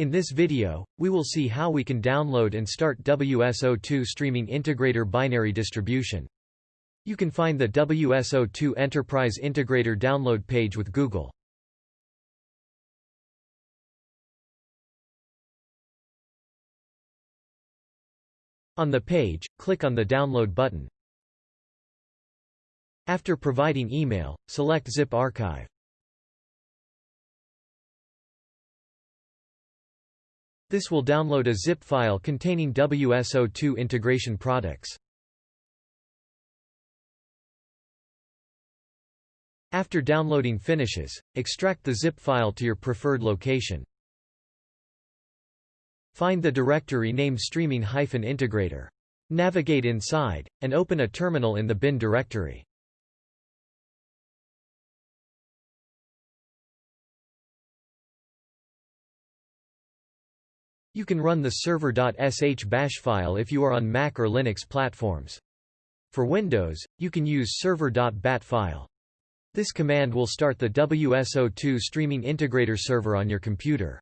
In this video, we will see how we can download and start WSO2 Streaming Integrator binary distribution. You can find the WSO2 Enterprise Integrator download page with Google. On the page, click on the Download button. After providing email, select Zip Archive. This will download a zip file containing WSO2 integration products. After downloading finishes, extract the zip file to your preferred location. Find the directory named streaming-integrator. Navigate inside, and open a terminal in the bin directory. You can run the server.sh bash file if you are on Mac or Linux platforms. For Windows, you can use server.bat file. This command will start the WSO2 streaming integrator server on your computer.